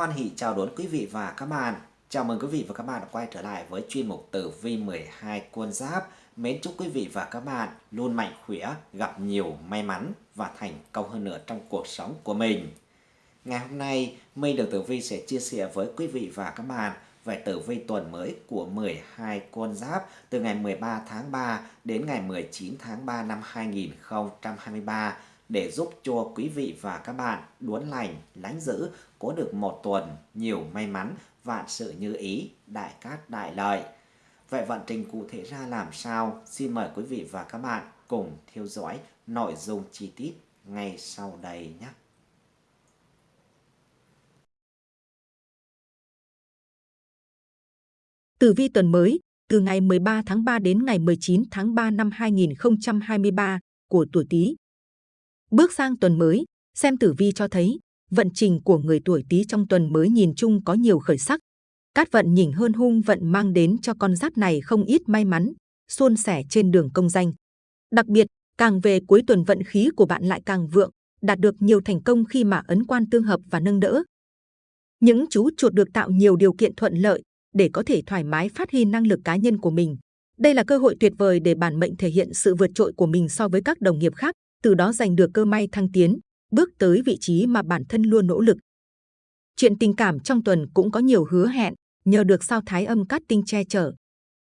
Hoan hỷ chào đón quý vị và các bạn. Chào mừng quý vị và các bạn đã quay trở lại với chuyên mục tử vi 12 quân giáp. Mến chúc quý vị và các bạn luôn mạnh khỏe, gặp nhiều may mắn và thành công hơn nữa trong cuộc sống của mình. Ngày hôm nay, Minh được Tử Vi sẽ chia sẻ với quý vị và các bạn về tử vi tuần mới của 12 con giáp từ ngày 13 tháng 3 đến ngày 19 tháng 3 năm 2023 để giúp cho quý vị và các bạn đuốn lành, lánh giữ, có được một tuần nhiều may mắn, vạn sự như ý, đại cát đại lợi. Vậy vận trình cụ thể ra làm sao? Xin mời quý vị và các bạn cùng theo dõi nội dung chi tiết ngay sau đây nhé. Tử vi tuần mới, từ ngày 13 tháng 3 đến ngày 19 tháng 3 năm 2023 của tuổi Tý. Bước sang tuần mới, xem tử vi cho thấy vận trình của người tuổi Tý trong tuần mới nhìn chung có nhiều khởi sắc. Cát vận nhỉnh hơn hung vận mang đến cho con giáp này không ít may mắn, suôn sẻ trên đường công danh. Đặc biệt, càng về cuối tuần vận khí của bạn lại càng vượng, đạt được nhiều thành công khi mà ấn quan tương hợp và nâng đỡ. Những chú chuột được tạo nhiều điều kiện thuận lợi để có thể thoải mái phát huy năng lực cá nhân của mình. Đây là cơ hội tuyệt vời để bản mệnh thể hiện sự vượt trội của mình so với các đồng nghiệp khác, từ đó giành được cơ may thăng tiến, bước tới vị trí mà bản thân luôn nỗ lực. Chuyện tình cảm trong tuần cũng có nhiều hứa hẹn, nhờ được sao thái âm cát tinh che chở.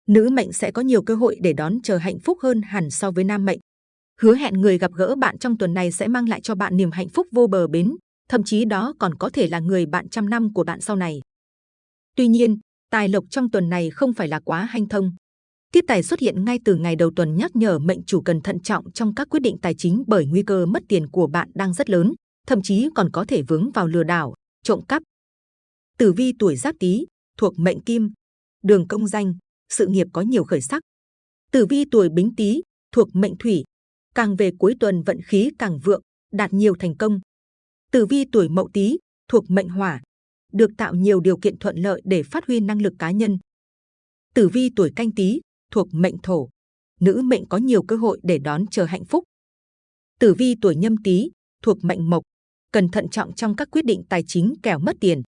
Nữ mệnh sẽ có nhiều cơ hội để đón chờ hạnh phúc hơn hẳn so với nam mệnh. Hứa hẹn người gặp gỡ bạn trong tuần này sẽ mang lại cho bạn niềm hạnh phúc vô bờ bến, thậm chí đó còn có thể là người bạn trăm năm của bạn sau này. Tuy nhiên, tài lộc trong tuần này không phải là quá hanh thông. Tiết tài xuất hiện ngay từ ngày đầu tuần nhắc nhở mệnh chủ cần thận trọng trong các quyết định tài chính bởi nguy cơ mất tiền của bạn đang rất lớn, thậm chí còn có thể vướng vào lừa đảo, trộm cắp. Tử vi tuổi Giáp Tý thuộc mệnh Kim, đường công danh, sự nghiệp có nhiều khởi sắc. Tử vi tuổi Bính Tý thuộc mệnh Thủy, càng về cuối tuần vận khí càng vượng, đạt nhiều thành công. Tử vi tuổi Mậu Tý thuộc mệnh Hỏa, được tạo nhiều điều kiện thuận lợi để phát huy năng lực cá nhân. Tử vi tuổi Canh Tý thuộc mệnh thổ, nữ mệnh có nhiều cơ hội để đón chờ hạnh phúc. Tử vi tuổi nhâm tý thuộc mệnh mộc, cần thận trọng trong các quyết định tài chính kẻo mất tiền.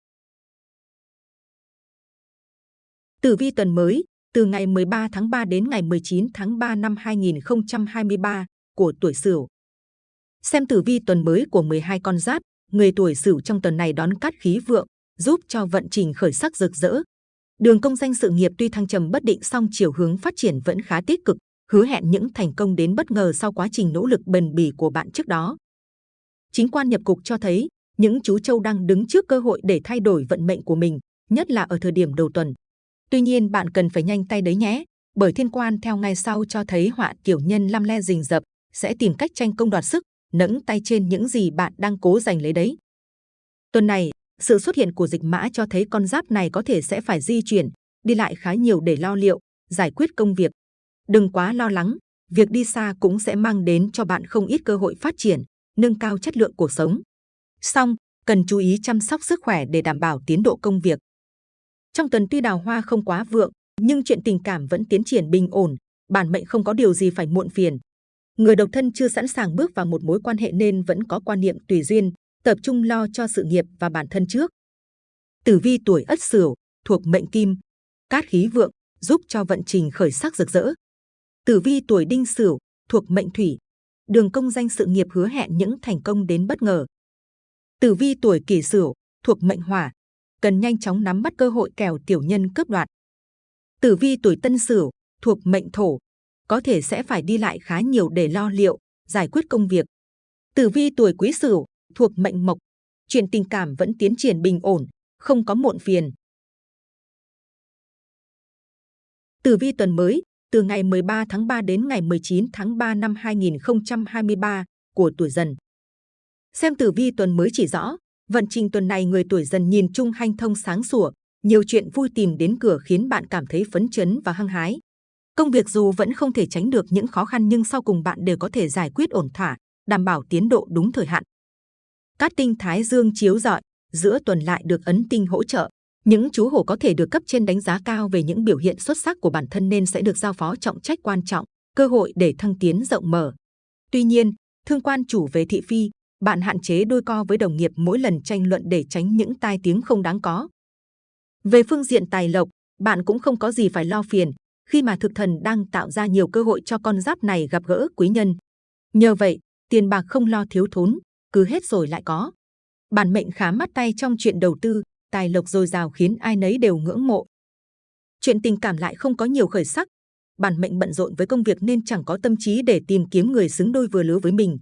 Tử vi tuần mới, từ ngày 13 tháng 3 đến ngày 19 tháng 3 năm 2023 của tuổi Sửu. Xem tử vi tuần mới của 12 con giáp, người tuổi Sửu trong tuần này đón cát khí vượng, giúp cho vận trình khởi sắc rực rỡ, Đường công danh sự nghiệp tuy thăng trầm bất định song chiều hướng phát triển vẫn khá tích cực, hứa hẹn những thành công đến bất ngờ sau quá trình nỗ lực bền bỉ của bạn trước đó. Chính quan nhập cục cho thấy những chú trâu đang đứng trước cơ hội để thay đổi vận mệnh của mình, nhất là ở thời điểm đầu tuần. Tuy nhiên bạn cần phải nhanh tay đấy nhé, bởi thiên quan theo ngày sau cho thấy họa tiểu nhân lam le rình rập sẽ tìm cách tranh công đoạt sức, nẫng tay trên những gì bạn đang cố giành lấy đấy. Tuần này, sự xuất hiện của dịch mã cho thấy con giáp này có thể sẽ phải di chuyển, đi lại khá nhiều để lo liệu, giải quyết công việc. Đừng quá lo lắng, việc đi xa cũng sẽ mang đến cho bạn không ít cơ hội phát triển, nâng cao chất lượng cuộc sống. Song, cần chú ý chăm sóc sức khỏe để đảm bảo tiến độ công việc. Trong tuần tuy đào hoa không quá vượng, nhưng chuyện tình cảm vẫn tiến triển bình ổn, bản mệnh không có điều gì phải muộn phiền. Người độc thân chưa sẵn sàng bước vào một mối quan hệ nên vẫn có quan niệm tùy duyên, tập trung lo cho sự nghiệp và bản thân trước. Tử vi tuổi Ất Sửu thuộc mệnh Kim, cát khí vượng giúp cho vận trình khởi sắc rực rỡ. Tử vi tuổi Đinh Sửu thuộc mệnh Thủy, đường công danh sự nghiệp hứa hẹn những thành công đến bất ngờ. Tử vi tuổi Kỷ Sửu thuộc mệnh Hỏa, cần nhanh chóng nắm bắt cơ hội kèo tiểu nhân cướp đoạt. Tử vi tuổi Tân Sửu thuộc mệnh Thổ, có thể sẽ phải đi lại khá nhiều để lo liệu, giải quyết công việc. Tử vi tuổi Quý Sửu thuộc mệnh mộc, chuyện tình cảm vẫn tiến triển bình ổn, không có muộn phiền. Tử vi tuần mới, từ ngày 13 tháng 3 đến ngày 19 tháng 3 năm 2023 của tuổi dần. Xem tử vi tuần mới chỉ rõ, vận trình tuần này người tuổi dần nhìn chung hanh thông sáng sủa, nhiều chuyện vui tìm đến cửa khiến bạn cảm thấy phấn chấn và hăng hái. Công việc dù vẫn không thể tránh được những khó khăn nhưng sau cùng bạn đều có thể giải quyết ổn thỏa, đảm bảo tiến độ đúng thời hạn. Cát tinh Thái Dương chiếu rọi, giữa tuần lại được ấn tinh hỗ trợ. Những chú hổ có thể được cấp trên đánh giá cao về những biểu hiện xuất sắc của bản thân nên sẽ được giao phó trọng trách quan trọng, cơ hội để thăng tiến rộng mở. Tuy nhiên, thương quan chủ về thị phi, bạn hạn chế đôi co với đồng nghiệp mỗi lần tranh luận để tránh những tai tiếng không đáng có. Về phương diện tài lộc, bạn cũng không có gì phải lo phiền, khi mà thực thần đang tạo ra nhiều cơ hội cho con giáp này gặp gỡ quý nhân. Nhờ vậy, tiền bạc không lo thiếu thốn, cứ hết rồi lại có. Bản mệnh khá mắt tay trong chuyện đầu tư, tài lộc dồi dào khiến ai nấy đều ngưỡng mộ. Chuyện tình cảm lại không có nhiều khởi sắc. Bản mệnh bận rộn với công việc nên chẳng có tâm trí để tìm kiếm người xứng đôi vừa lứa với mình.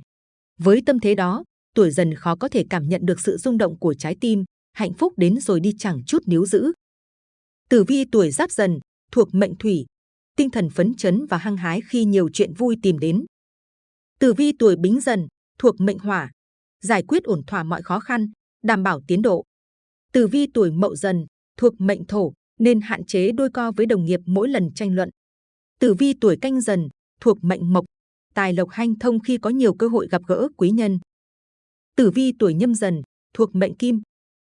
Với tâm thế đó, tuổi dần khó có thể cảm nhận được sự rung động của trái tim, hạnh phúc đến rồi đi chẳng chút níu giữ. Tử vi tuổi giáp dần, thuộc mệnh thủy, tinh thần phấn chấn và hăng hái khi nhiều chuyện vui tìm đến. Tử vi tuổi bính dần, thuộc mệnh hỏa, giải quyết ổn thỏa mọi khó khăn, đảm bảo tiến độ. Tử vi tuổi mậu dần, thuộc mệnh thổ, nên hạn chế đôi co với đồng nghiệp mỗi lần tranh luận. Tử vi tuổi canh dần, thuộc mệnh mộc, tài lộc hanh thông khi có nhiều cơ hội gặp gỡ quý nhân. Tử vi tuổi nhâm dần, thuộc mệnh kim,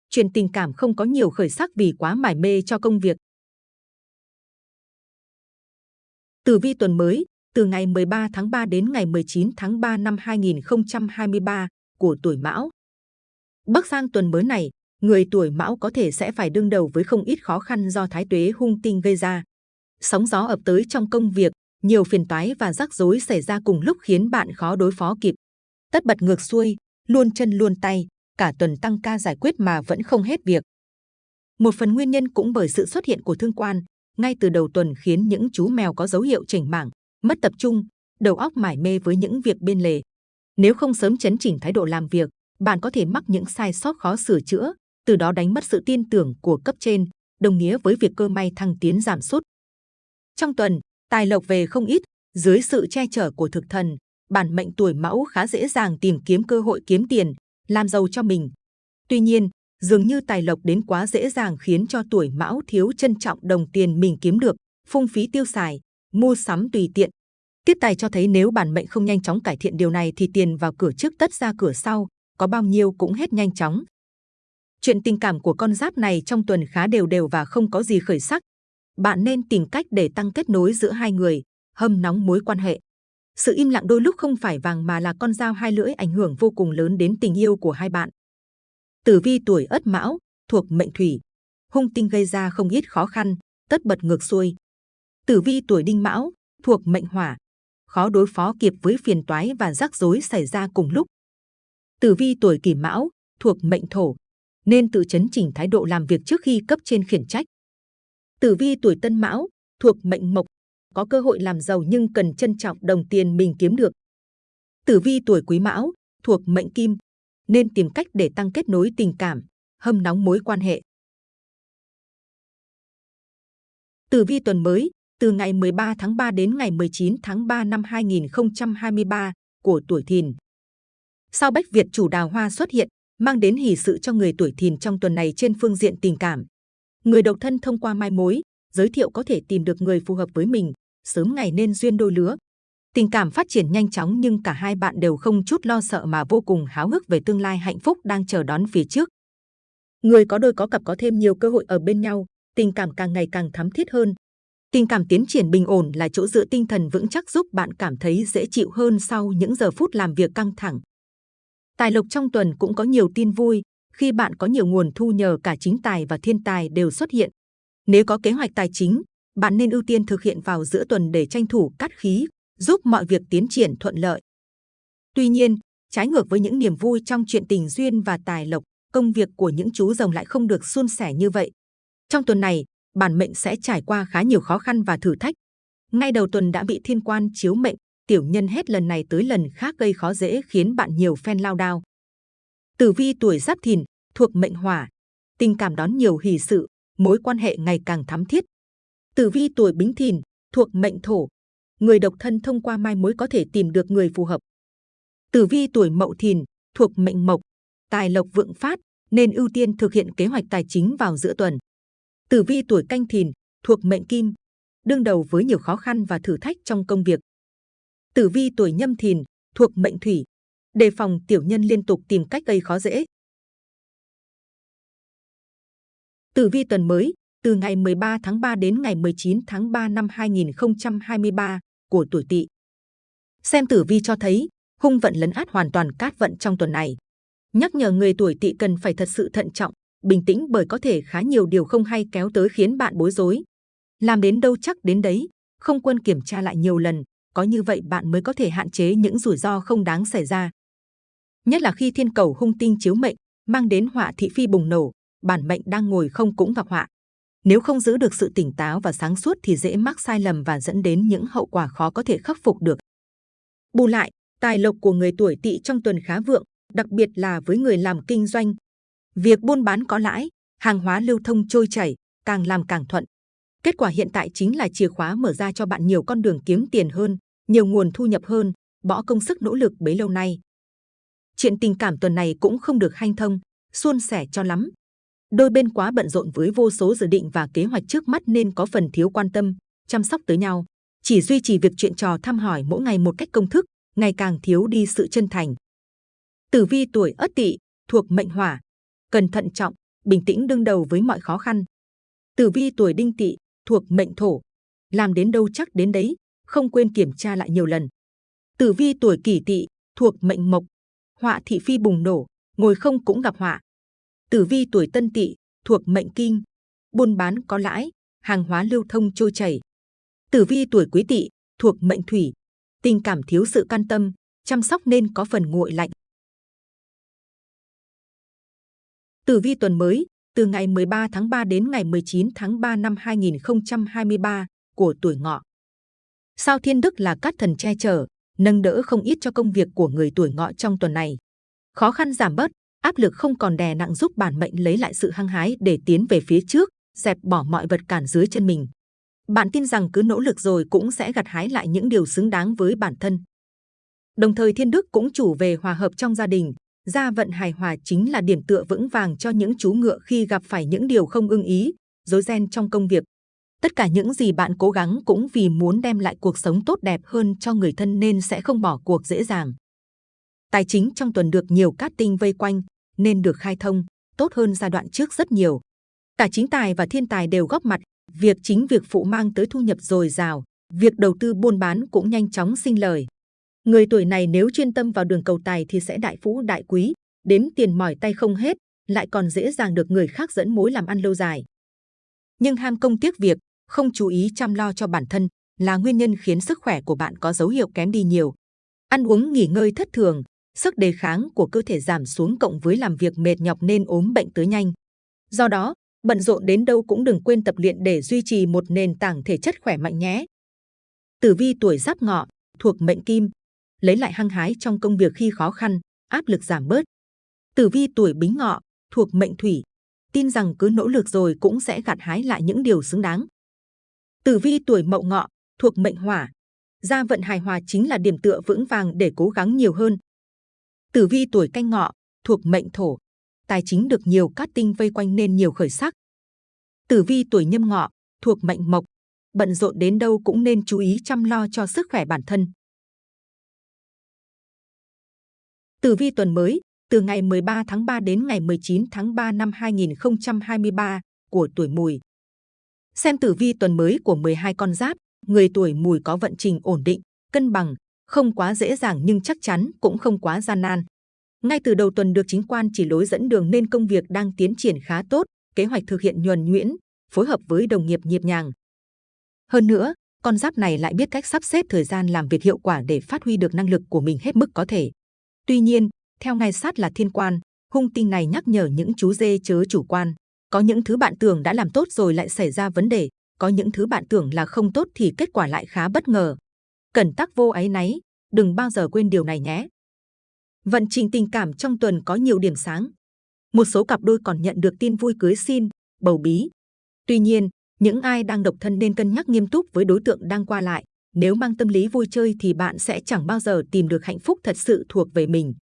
chuyện tình cảm không có nhiều khởi sắc vì quá mải mê cho công việc. Tử vi tuần mới, từ ngày 13 tháng 3 đến ngày 19 tháng 3 năm 2023 của tuổi Mão. Bắc sang tuần mới này, người tuổi Mão có thể sẽ phải đương đầu với không ít khó khăn do thái tuế hung tinh gây ra. Sóng gió ập tới trong công việc, nhiều phiền toái và rắc rối xảy ra cùng lúc khiến bạn khó đối phó kịp. Tất bật ngược xuôi, luôn chân luôn tay, cả tuần tăng ca giải quyết mà vẫn không hết việc. Một phần nguyên nhân cũng bởi sự xuất hiện của thương quan, ngay từ đầu tuần khiến những chú mèo có dấu hiệu chỉnh mảng, mất tập trung, đầu óc mải mê với những việc bên lề. Nếu không sớm chấn chỉnh thái độ làm việc, bạn có thể mắc những sai sót khó sửa chữa, từ đó đánh mất sự tin tưởng của cấp trên, đồng nghĩa với việc cơ may thăng tiến giảm sút. Trong tuần, tài lộc về không ít, dưới sự che chở của thực thần, bản mệnh tuổi mão khá dễ dàng tìm kiếm cơ hội kiếm tiền, làm giàu cho mình. Tuy nhiên, dường như tài lộc đến quá dễ dàng khiến cho tuổi mão thiếu trân trọng đồng tiền mình kiếm được, phung phí tiêu xài, mua sắm tùy tiện. Tiếp tài cho thấy nếu bản mệnh không nhanh chóng cải thiện điều này thì tiền vào cửa trước tất ra cửa sau, có bao nhiêu cũng hết nhanh chóng. Chuyện tình cảm của con giáp này trong tuần khá đều đều và không có gì khởi sắc. Bạn nên tìm cách để tăng kết nối giữa hai người, hâm nóng mối quan hệ. Sự im lặng đôi lúc không phải vàng mà là con dao hai lưỡi ảnh hưởng vô cùng lớn đến tình yêu của hai bạn. Tử vi tuổi Ất Mão thuộc mệnh thủy, hung tinh gây ra không ít khó khăn, tất bật ngược xuôi. Tử vi tuổi Đinh Mão thuộc mệnh hỏa, khó đối phó kịp với phiền toái và rắc rối xảy ra cùng lúc. Tử vi tuổi Kỷ Mão thuộc mệnh thổ, nên tự chấn chỉnh thái độ làm việc trước khi cấp trên khiển trách. Tử vi tuổi Tân Mão thuộc mệnh mộc, có cơ hội làm giàu nhưng cần trân trọng đồng tiền mình kiếm được. Tử vi tuổi Quý Mão thuộc mệnh Kim, nên tìm cách để tăng kết nối tình cảm, hâm nóng mối quan hệ. Tử vi tuần mới, từ ngày 13 tháng 3 đến ngày 19 tháng 3 năm 2023 của tuổi Thìn. Sao Bách Việt chủ đào hoa xuất hiện, mang đến hỷ sự cho người tuổi Thìn trong tuần này trên phương diện tình cảm. Người độc thân thông qua mai mối, giới thiệu có thể tìm được người phù hợp với mình, sớm ngày nên duyên đôi lứa. Tình cảm phát triển nhanh chóng nhưng cả hai bạn đều không chút lo sợ mà vô cùng háo hức về tương lai hạnh phúc đang chờ đón phía trước. Người có đôi có cặp có thêm nhiều cơ hội ở bên nhau, tình cảm càng ngày càng thắm thiết hơn. Tình cảm tiến triển bình ổn là chỗ dựa tinh thần vững chắc giúp bạn cảm thấy dễ chịu hơn sau những giờ phút làm việc căng thẳng. Tài lộc trong tuần cũng có nhiều tin vui, khi bạn có nhiều nguồn thu nhờ cả chính tài và thiên tài đều xuất hiện. Nếu có kế hoạch tài chính, bạn nên ưu tiên thực hiện vào giữa tuần để tranh thủ cắt khí, giúp mọi việc tiến triển thuận lợi. Tuy nhiên, trái ngược với những niềm vui trong chuyện tình duyên và tài lộc, công việc của những chú rồng lại không được suôn sẻ như vậy. Trong tuần này, bản mệnh sẽ trải qua khá nhiều khó khăn và thử thách. Ngay đầu tuần đã bị thiên quan chiếu mệnh, tiểu nhân hết lần này tới lần khác gây khó dễ khiến bạn nhiều phen lao đao. Tử vi tuổi giáp thìn, thuộc mệnh hỏa, tình cảm đón nhiều hỷ sự, mối quan hệ ngày càng thắm thiết. Tử vi tuổi bính thìn, thuộc mệnh thổ, người độc thân thông qua mai mối có thể tìm được người phù hợp. Tử vi tuổi mậu thìn, thuộc mệnh mộc, tài lộc vượng phát, nên ưu tiên thực hiện kế hoạch tài chính vào giữa tuần. Tử vi tuổi canh thìn, thuộc mệnh kim, đương đầu với nhiều khó khăn và thử thách trong công việc. Tử vi tuổi nhâm thìn, thuộc mệnh thủy, đề phòng tiểu nhân liên tục tìm cách gây khó dễ. Tử vi tuần mới, từ ngày 13 tháng 3 đến ngày 19 tháng 3 năm 2023 của tuổi Tỵ. Xem tử vi cho thấy, hung vận lấn át hoàn toàn cát vận trong tuần này, Nhắc nhở người tuổi tỵ cần phải thật sự thận trọng, bình tĩnh bởi có thể khá nhiều điều không hay kéo tới khiến bạn bối rối. Làm đến đâu chắc đến đấy, không quân kiểm tra lại nhiều lần, có như vậy bạn mới có thể hạn chế những rủi ro không đáng xảy ra. Nhất là khi thiên cầu hung tinh chiếu mệnh, mang đến họa thị phi bùng nổ, bản mệnh đang ngồi không cũng gặp họa. Nếu không giữ được sự tỉnh táo và sáng suốt thì dễ mắc sai lầm và dẫn đến những hậu quả khó có thể khắc phục được. Bù lại, tài lộc của người tuổi tỵ trong tuần khá vượng, đặc biệt là với người làm kinh doanh. Việc buôn bán có lãi, hàng hóa lưu thông trôi chảy, càng làm càng thuận. Kết quả hiện tại chính là chìa khóa mở ra cho bạn nhiều con đường kiếm tiền hơn, nhiều nguồn thu nhập hơn, bỏ công sức nỗ lực bấy lâu nay. Chuyện tình cảm tuần này cũng không được hanh thông, suôn sẻ cho lắm. Đôi bên quá bận rộn với vô số dự định và kế hoạch trước mắt nên có phần thiếu quan tâm, chăm sóc tới nhau. Chỉ duy trì việc chuyện trò thăm hỏi mỗi ngày một cách công thức, ngày càng thiếu đi sự chân thành. Tử vi tuổi Ất Tỵ thuộc mệnh Hỏa, cần thận trọng, bình tĩnh đương đầu với mọi khó khăn. Tử vi tuổi Đinh Tỵ thuộc mệnh Thổ, làm đến đâu chắc đến đấy, không quên kiểm tra lại nhiều lần. Tử vi tuổi Kỷ Tỵ thuộc mệnh Mộc, họa thị phi bùng nổ, ngồi không cũng gặp họa. Tử vi tuổi Tân Tỵ thuộc mệnh Kim, buôn bán có lãi, hàng hóa lưu thông trôi chảy. Tử vi tuổi Quý Tỵ thuộc mệnh Thủy, tình cảm thiếu sự can tâm, chăm sóc nên có phần nguội lạnh. Tử vi tuần mới từ ngày 13 tháng 3 đến ngày 19 tháng 3 năm 2023 của tuổi ngọ. Sao Thiên Đức là các thần che chở, nâng đỡ không ít cho công việc của người tuổi ngọ trong tuần này. Khó khăn giảm bớt, áp lực không còn đè nặng giúp bản mệnh lấy lại sự hăng hái để tiến về phía trước, dẹp bỏ mọi vật cản dưới chân mình. Bạn tin rằng cứ nỗ lực rồi cũng sẽ gặt hái lại những điều xứng đáng với bản thân. Đồng thời Thiên Đức cũng chủ về hòa hợp trong gia đình, gia vận hài hòa chính là điểm tựa vững vàng cho những chú ngựa khi gặp phải những điều không ưng ý, rối ren trong công việc. Tất cả những gì bạn cố gắng cũng vì muốn đem lại cuộc sống tốt đẹp hơn cho người thân nên sẽ không bỏ cuộc dễ dàng. Tài chính trong tuần được nhiều cát tinh vây quanh, nên được khai thông, tốt hơn giai đoạn trước rất nhiều. Cả chính tài và thiên tài đều góp mặt, việc chính việc phụ mang tới thu nhập dồi dào, việc đầu tư buôn bán cũng nhanh chóng sinh lời. Người tuổi này nếu chuyên tâm vào đường cầu tài thì sẽ đại phú đại quý, đếm tiền mỏi tay không hết, lại còn dễ dàng được người khác dẫn mối làm ăn lâu dài. Nhưng ham công tiếc việc, không chú ý chăm lo cho bản thân là nguyên nhân khiến sức khỏe của bạn có dấu hiệu kém đi nhiều. Ăn uống nghỉ ngơi thất thường, sức đề kháng của cơ thể giảm xuống cộng với làm việc mệt nhọc nên ốm bệnh tới nhanh. Do đó, bận rộn đến đâu cũng đừng quên tập luyện để duy trì một nền tảng thể chất khỏe mạnh nhé. Tử vi tuổi Giáp Ngọ thuộc mệnh Kim, lấy lại hăng hái trong công việc khi khó khăn, áp lực giảm bớt. Tử vi tuổi Bính Ngọ thuộc mệnh Thủy, tin rằng cứ nỗ lực rồi cũng sẽ gặt hái lại những điều xứng đáng. Tử vi tuổi Mậu Ngọ thuộc mệnh Hỏa, gia vận hài hòa chính là điểm tựa vững vàng để cố gắng nhiều hơn. Tử vi tuổi Canh Ngọ thuộc mệnh Thổ, tài chính được nhiều cát tinh vây quanh nên nhiều khởi sắc. Tử vi tuổi Nhâm Ngọ thuộc mệnh Mộc, bận rộn đến đâu cũng nên chú ý chăm lo cho sức khỏe bản thân. Tử vi tuần mới từ ngày 13 tháng 3 đến ngày 19 tháng 3 năm 2023 của tuổi Mùi. Xem tử vi tuần mới của 12 con giáp, người tuổi Mùi có vận trình ổn định, cân bằng, không quá dễ dàng nhưng chắc chắn cũng không quá gian nan. Ngay từ đầu tuần được chính quan chỉ lối dẫn đường nên công việc đang tiến triển khá tốt, kế hoạch thực hiện nhuần nhuyễn, phối hợp với đồng nghiệp nhịp nhàng. Hơn nữa, con giáp này lại biết cách sắp xếp thời gian làm việc hiệu quả để phát huy được năng lực của mình hết mức có thể. Tuy nhiên, theo ngài sát là thiên quan, hung tinh này nhắc nhở những chú dê chớ chủ quan. Có những thứ bạn tưởng đã làm tốt rồi lại xảy ra vấn đề, có những thứ bạn tưởng là không tốt thì kết quả lại khá bất ngờ. Cẩn tắc vô ấy náy, đừng bao giờ quên điều này nhé. Vận trình tình cảm trong tuần có nhiều điểm sáng. Một số cặp đôi còn nhận được tin vui cưới xin, bầu bí. Tuy nhiên, những ai đang độc thân nên cân nhắc nghiêm túc với đối tượng đang qua lại. Nếu mang tâm lý vui chơi thì bạn sẽ chẳng bao giờ tìm được hạnh phúc thật sự thuộc về mình.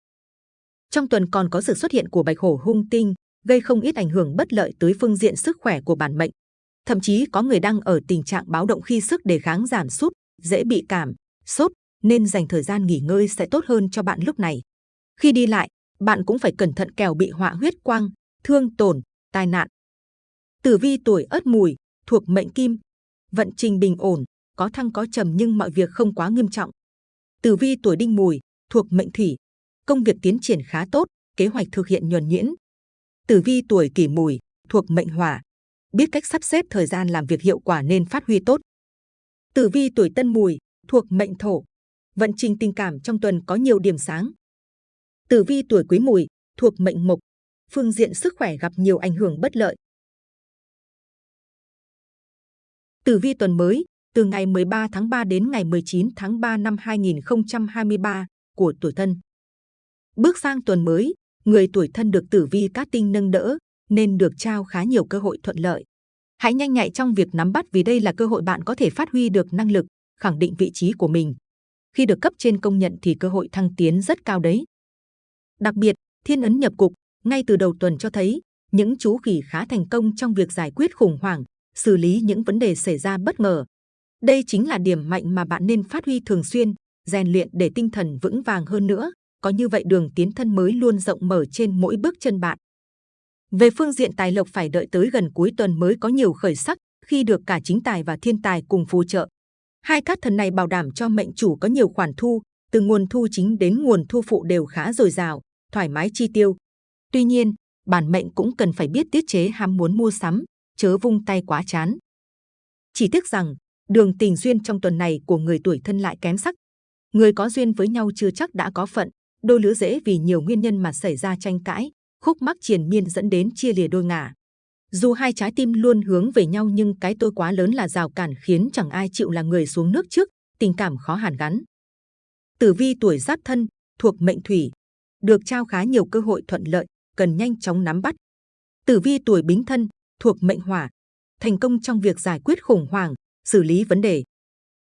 Trong tuần còn có sự xuất hiện của bạch hổ hung tinh, gây không ít ảnh hưởng bất lợi tới phương diện sức khỏe của bản mệnh. Thậm chí có người đang ở tình trạng báo động khi sức đề kháng giảm sút, dễ bị cảm, sốt, nên dành thời gian nghỉ ngơi sẽ tốt hơn cho bạn lúc này. Khi đi lại, bạn cũng phải cẩn thận kẻo bị họa huyết quang, thương tổn, tai nạn. Tử vi tuổi Ất Mùi thuộc mệnh Kim, vận trình bình ổn, có thăng có trầm nhưng mọi việc không quá nghiêm trọng. Tử vi tuổi Đinh Mùi thuộc mệnh Thủy, công việc tiến triển khá tốt, kế hoạch thực hiện nhuần nhuyễn. Tử vi tuổi kỷ mùi, thuộc mệnh hỏa, biết cách sắp xếp thời gian làm việc hiệu quả nên phát huy tốt. Tử vi tuổi tân mùi, thuộc mệnh thổ, vận trình tình cảm trong tuần có nhiều điểm sáng. Tử vi tuổi quý mùi, thuộc mệnh mộc, phương diện sức khỏe gặp nhiều ảnh hưởng bất lợi. Tử vi tuần mới, từ ngày 13 tháng 3 đến ngày 19 tháng 3 năm 2023 của tuổi thân. Bước sang tuần mới, người tuổi thân được tử vi cát tinh nâng đỡ, nên được trao khá nhiều cơ hội thuận lợi. Hãy nhanh nhạy trong việc nắm bắt vì đây là cơ hội bạn có thể phát huy được năng lực, khẳng định vị trí của mình. Khi được cấp trên công nhận thì cơ hội thăng tiến rất cao đấy. Đặc biệt, thiên ấn nhập cục, ngay từ đầu tuần cho thấy, những chú khỉ khá thành công trong việc giải quyết khủng hoảng, xử lý những vấn đề xảy ra bất ngờ. Đây chính là điểm mạnh mà bạn nên phát huy thường xuyên, rèn luyện để tinh thần vững vàng hơn nữa. Có như vậy đường tiến thân mới luôn rộng mở trên mỗi bước chân bạn. Về phương diện tài lộc phải đợi tới gần cuối tuần mới có nhiều khởi sắc khi được cả chính tài và thiên tài cùng phù trợ. Hai cát thần này bảo đảm cho mệnh chủ có nhiều khoản thu, từ nguồn thu chính đến nguồn thu phụ đều khá dồi dào, thoải mái chi tiêu. Tuy nhiên, bản mệnh cũng cần phải biết tiết chế ham muốn mua sắm, chớ vung tay quá chán. Chỉ tiếc rằng, đường tình duyên trong tuần này của người tuổi thân lại kém sắc. Người có duyên với nhau chưa chắc đã có phận, đôi lứa dễ vì nhiều nguyên nhân mà xảy ra tranh cãi, khúc mắc triền miên dẫn đến chia lìa đôi ngả. Dù hai trái tim luôn hướng về nhau nhưng cái tôi quá lớn là rào cản khiến chẳng ai chịu là người xuống nước trước, tình cảm khó hàn gắn. Tử vi tuổi giáp thân, thuộc mệnh thủy, được trao khá nhiều cơ hội thuận lợi, cần nhanh chóng nắm bắt. Tử vi tuổi bính thân, thuộc mệnh hỏa, thành công trong việc giải quyết khủng hoảng, xử lý vấn đề.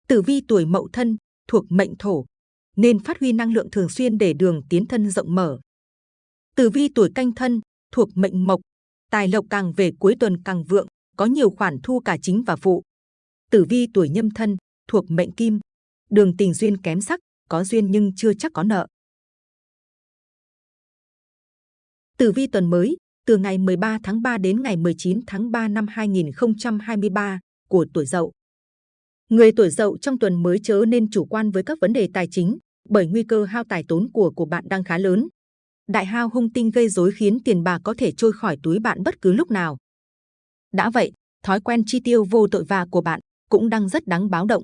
Tử vi tuổi mậu thân, thuộc mệnh thổ, nên phát huy năng lượng thường xuyên để đường tiến thân rộng mở. Tử vi tuổi canh thân, thuộc mệnh mộc, tài lộc càng về cuối tuần càng vượng, có nhiều khoản thu cả chính và phụ. Tử vi tuổi nhâm thân, thuộc mệnh kim, đường tình duyên kém sắc, có duyên nhưng chưa chắc có nợ. Tử vi tuần mới, từ ngày 13 tháng 3 đến ngày 19 tháng 3 năm 2023 của tuổi Dậu. Người tuổi Dậu trong tuần mới chớ nên chủ quan với các vấn đề tài chính, bởi nguy cơ hao tài tốn của của bạn đang khá lớn. Đại hao hung tinh gây rối khiến tiền bạc có thể trôi khỏi túi bạn bất cứ lúc nào. Đã vậy, thói quen chi tiêu vô tội vạ của bạn cũng đang rất đáng báo động.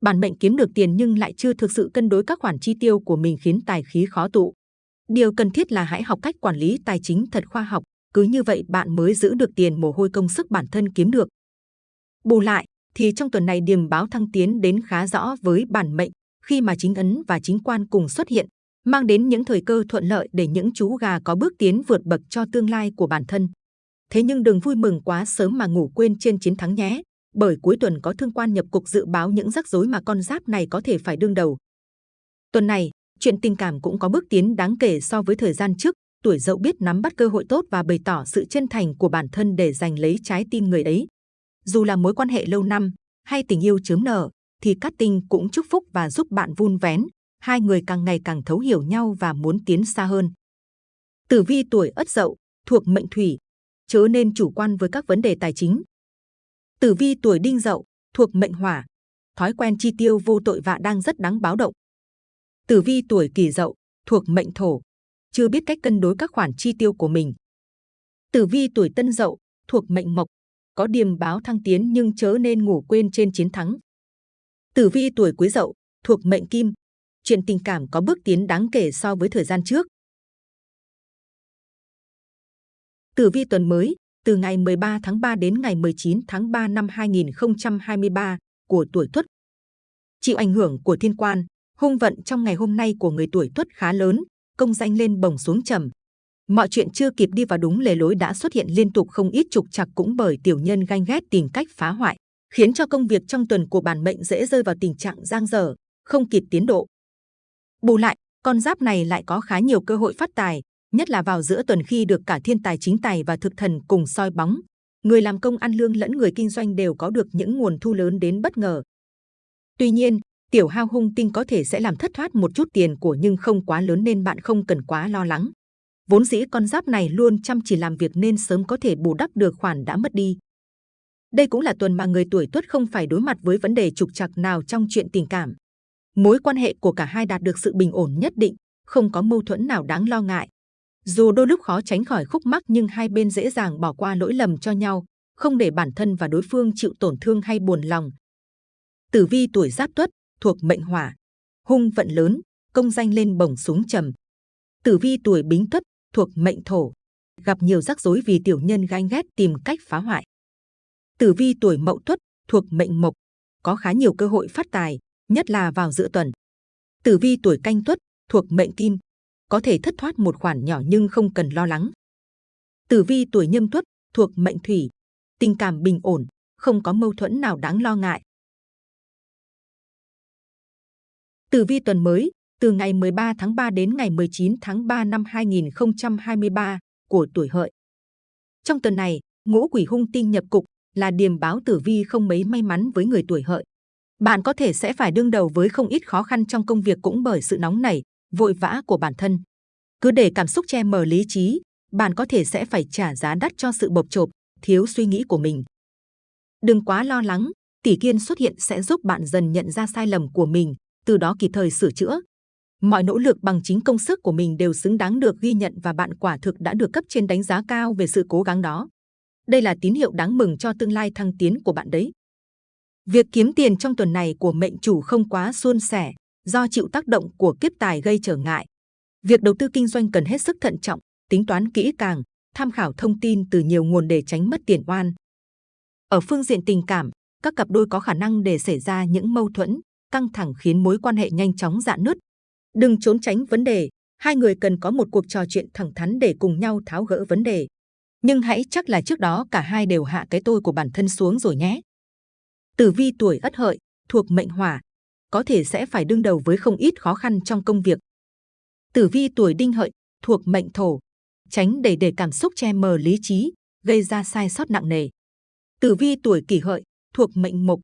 Bản mệnh kiếm được tiền nhưng lại chưa thực sự cân đối các khoản chi tiêu của mình khiến tài khí khó tụ. Điều cần thiết là hãy học cách quản lý tài chính thật khoa học, cứ như vậy bạn mới giữ được tiền mồ hôi công sức bản thân kiếm được. Bù lại, thì trong tuần này điềm báo thăng tiến đến khá rõ với bản mệnh khi mà chính ấn và chính quan cùng xuất hiện, mang đến những thời cơ thuận lợi để những chú gà có bước tiến vượt bậc cho tương lai của bản thân. Thế nhưng đừng vui mừng quá sớm mà ngủ quên trên chiến thắng nhé, bởi cuối tuần có thương quan nhập cục dự báo những rắc rối mà con giáp này có thể phải đương đầu. Tuần này, chuyện tình cảm cũng có bước tiến đáng kể so với thời gian trước, tuổi dậu biết nắm bắt cơ hội tốt và bày tỏ sự chân thành của bản thân để giành lấy trái tim người ấy. Dù là mối quan hệ lâu năm hay tình yêu chớm nở, thì Cát Tinh cũng chúc phúc và giúp bạn vun vén, hai người càng ngày càng thấu hiểu nhau và muốn tiến xa hơn. Tử vi tuổi Ất Dậu thuộc mệnh Thủy, chớ nên chủ quan với các vấn đề tài chính. Tử vi tuổi Đinh Dậu thuộc mệnh Hỏa, thói quen chi tiêu vô tội vạ đang rất đáng báo động. Tử vi tuổi Kỷ Dậu thuộc mệnh Thổ, chưa biết cách cân đối các khoản chi tiêu của mình. Tử vi tuổi Tân Dậu thuộc mệnh Mộc, có điềm báo thăng tiến nhưng chớ nên ngủ quên trên chiến thắng. Tử vi tuổi Quý Dậu thuộc mệnh Kim, chuyện tình cảm có bước tiến đáng kể so với thời gian trước. Tử vi tuần mới, từ ngày 13 tháng 3 đến ngày 19 tháng 3 năm 2023 của tuổi Tuất. Chịu ảnh hưởng của thiên quan, hung vận trong ngày hôm nay của người tuổi Tuất khá lớn, công danh lên bồng xuống trầm. Mọi chuyện chưa kịp đi vào đúng lề lối đã xuất hiện liên tục không ít trục trặc cũng bởi tiểu nhân ganh ghét tìm cách phá hoại, khiến cho công việc trong tuần của bản mệnh dễ rơi vào tình trạng giang dở, không kịp tiến độ. Bù lại, con giáp này lại có khá nhiều cơ hội phát tài, nhất là vào giữa tuần khi được cả thiên tài chính tài và thực thần cùng soi bóng. Người làm công ăn lương lẫn người kinh doanh đều có được những nguồn thu lớn đến bất ngờ. Tuy nhiên, tiểu hao hung tinh có thể sẽ làm thất thoát một chút tiền của nhưng không quá lớn nên bạn không cần quá lo lắng. Vốn dĩ con giáp này luôn chăm chỉ làm việc nên sớm có thể bù đắp được khoản đã mất đi. Đây cũng là tuần mà người tuổi tuất không phải đối mặt với vấn đề trục trặc nào trong chuyện tình cảm. Mối quan hệ của cả hai đạt được sự bình ổn nhất định, không có mâu thuẫn nào đáng lo ngại. Dù đôi lúc khó tránh khỏi khúc mắc nhưng hai bên dễ dàng bỏ qua lỗi lầm cho nhau, không để bản thân và đối phương chịu tổn thương hay buồn lòng. Tử vi tuổi Giáp Tuất thuộc mệnh Hỏa, hung vận lớn, công danh lên bổng súng trầm. Tử vi tuổi Bính Tuất thuộc mệnh Thổ, gặp nhiều rắc rối vì tiểu nhân ganh ghét tìm cách phá hoại. Tử vi tuổi Mậu Tuất thuộc mệnh Mộc, có khá nhiều cơ hội phát tài, nhất là vào giữa tuần. Tử vi tuổi Canh Tuất thuộc mệnh Kim, có thể thất thoát một khoản nhỏ nhưng không cần lo lắng. Tử vi tuổi Nhâm Tuất thuộc mệnh Thủy, tình cảm bình ổn, không có mâu thuẫn nào đáng lo ngại. Tử vi tuần mới, từ ngày 13 tháng 3 đến ngày 19 tháng 3 năm 2023 của tuổi hợi. Trong tuần này, ngũ quỷ hung tinh nhập cục là điềm báo tử vi không mấy may mắn với người tuổi hợi. Bạn có thể sẽ phải đương đầu với không ít khó khăn trong công việc cũng bởi sự nóng nảy, vội vã của bản thân. Cứ để cảm xúc che mờ lý trí, bạn có thể sẽ phải trả giá đắt cho sự bộc chộp, thiếu suy nghĩ của mình. Đừng quá lo lắng, tỷ kiên xuất hiện sẽ giúp bạn dần nhận ra sai lầm của mình, từ đó kịp thời sửa chữa. Mọi nỗ lực bằng chính công sức của mình đều xứng đáng được ghi nhận và bạn quả thực đã được cấp trên đánh giá cao về sự cố gắng đó. Đây là tín hiệu đáng mừng cho tương lai thăng tiến của bạn đấy. Việc kiếm tiền trong tuần này của mệnh chủ không quá suôn sẻ, do chịu tác động của kiếp tài gây trở ngại. Việc đầu tư kinh doanh cần hết sức thận trọng, tính toán kỹ càng, tham khảo thông tin từ nhiều nguồn để tránh mất tiền oan. Ở phương diện tình cảm, các cặp đôi có khả năng để xảy ra những mâu thuẫn, căng thẳng khiến mối quan hệ nhanh chóng dạn nứt. Đừng trốn tránh vấn đề, hai người cần có một cuộc trò chuyện thẳng thắn để cùng nhau tháo gỡ vấn đề. Nhưng hãy chắc là trước đó cả hai đều hạ cái tôi của bản thân xuống rồi nhé. Tử vi tuổi Ất Hợi thuộc mệnh Hỏa, có thể sẽ phải đương đầu với không ít khó khăn trong công việc. Tử vi tuổi Đinh Hợi thuộc mệnh Thổ, tránh để để cảm xúc che mờ lý trí, gây ra sai sót nặng nề. Tử vi tuổi Kỷ Hợi thuộc mệnh Mộc,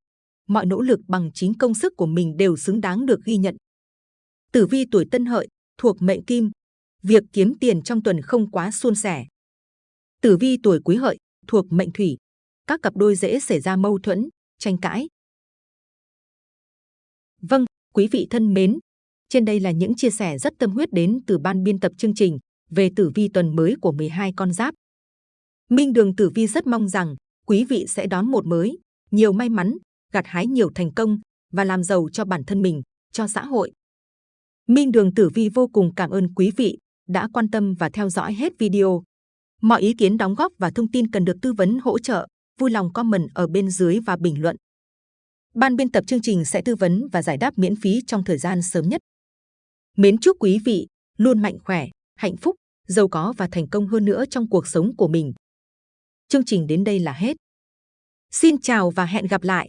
mọi nỗ lực bằng chính công sức của mình đều xứng đáng được ghi nhận. Tử vi tuổi Tân Hợi thuộc mệnh Kim, việc kiếm tiền trong tuần không quá suôn sẻ. Tử vi tuổi Quý Hợi thuộc mệnh Thủy, các cặp đôi dễ xảy ra mâu thuẫn, tranh cãi. Vâng, quý vị thân mến, trên đây là những chia sẻ rất tâm huyết đến từ ban biên tập chương trình về tử vi tuần mới của 12 con giáp. Minh Đường Tử Vi rất mong rằng quý vị sẽ đón một mới, nhiều may mắn, gặt hái nhiều thành công và làm giàu cho bản thân mình, cho xã hội. Minh Đường Tử Vi vô cùng cảm ơn quý vị đã quan tâm và theo dõi hết video. Mọi ý kiến đóng góp và thông tin cần được tư vấn hỗ trợ, vui lòng comment ở bên dưới và bình luận. Ban biên tập chương trình sẽ tư vấn và giải đáp miễn phí trong thời gian sớm nhất. Mến chúc quý vị luôn mạnh khỏe, hạnh phúc, giàu có và thành công hơn nữa trong cuộc sống của mình. Chương trình đến đây là hết. Xin chào và hẹn gặp lại!